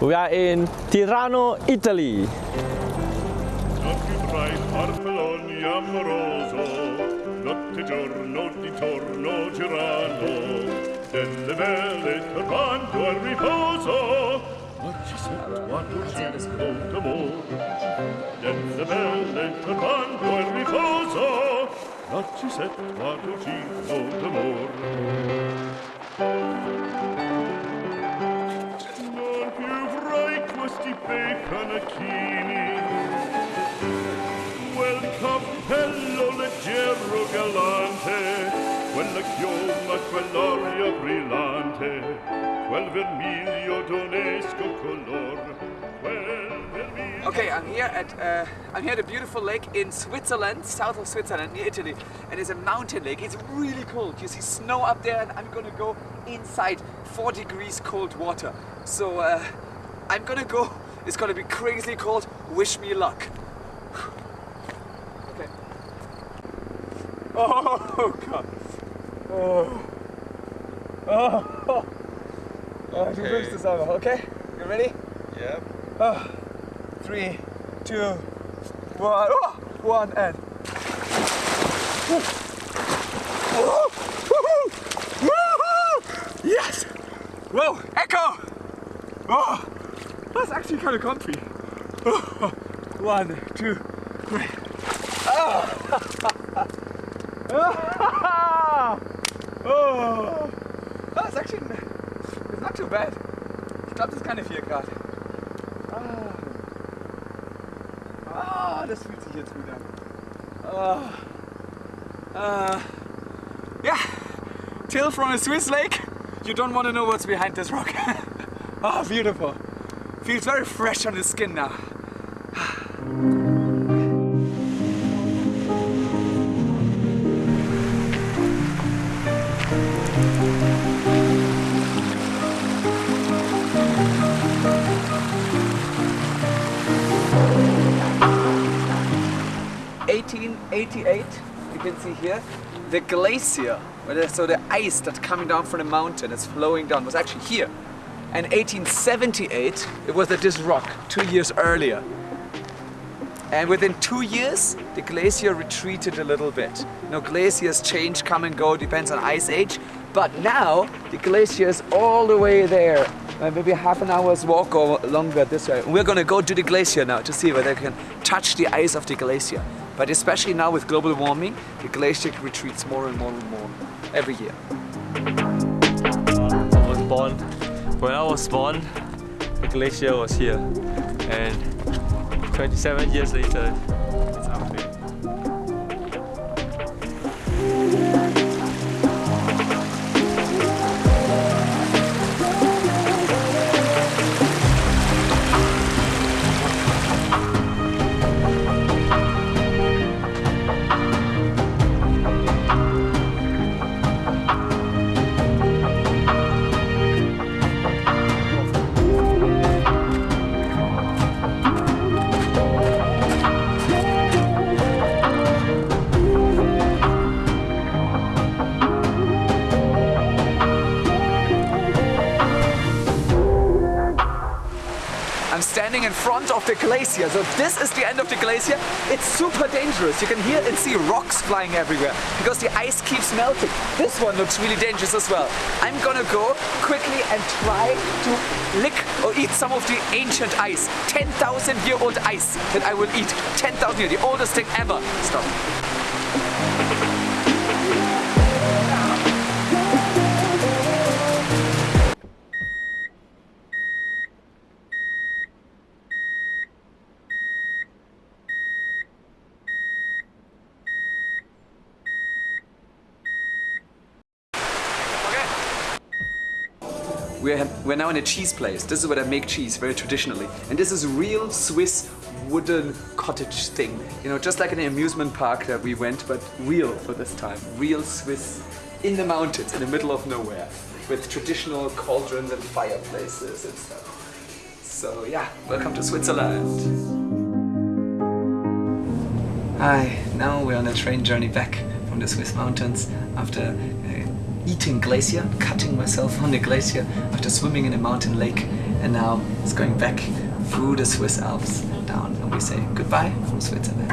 We are in Tirano, Italy. Panacchini quel cappello leggero galante, quella chioma, quell'aria brillante, quel vermiglio d'onesco color. Okay, I'm here at uh, I'm here at a beautiful lake in Switzerland, south of Switzerland, near Italy, and it's a mountain lake. It's really cold. You see snow up there, and I'm gonna go inside 4 degrees cold water. So uh, I'm gonna go. It's gonna be crazy cold. Wish me luck. Okay. Oh god. Oh. Oh. Oh, wünschst es aber, okay? You ready? Yeah. Oh, three, two, one, oh, one, and. Oh, woohoo, woohoo, Yes! Whoa, echo! Oh, that's actually kind of comfy. Oh, one, two, three. Oh, oh, that's actually it's not too bad. Ich glaube, das ist keine 4 Grad. Ah. ah, das fühlt sich jetzt gut an. Ah. Ah. Yeah, till from a Swiss lake. You don't want to know what's behind this rock. Ah, beautiful. Feels very fresh on the skin now. 1888, you can see here, the glacier, so the ice that's coming down from the mountain is flowing down, was actually here. And 1878, it was at this rock, two years earlier. And within two years, the glacier retreated a little bit. You glaciers change, come and go, depends on ice age. But now, the glacier is all the way there. Maybe half an hour's walk or longer this way. We're gonna go to the glacier now to see whether we can touch the ice of the glacier. But especially now with global warming, the glacier retreats more and more and more every year. When I was born, the glacier was here. And 27 years later, it's up there. Standing in front of the glacier. So this is the end of the glacier. It's super dangerous. You can hear and see rocks flying everywhere because the ice keeps melting. This one looks really dangerous as well. I'm gonna go quickly and try to lick or eat some of the ancient ice. 10,000 year old ice that I will eat. 10,000 year, the oldest thing ever. Stop. We're, we're now in a cheese place. This is where they make cheese, very traditionally. And this is real Swiss wooden cottage thing. You know, just like an amusement park that we went, but real for this time. Real Swiss in the mountains, in the middle of nowhere, with traditional cauldrons and fireplaces and stuff. So yeah, welcome to Switzerland. Hi, now we're on a train journey back from the Swiss mountains after uh, eating glacier, cutting myself on the glacier, after swimming in a mountain lake and now it's going back through the Swiss Alps down and we say goodbye from Switzerland.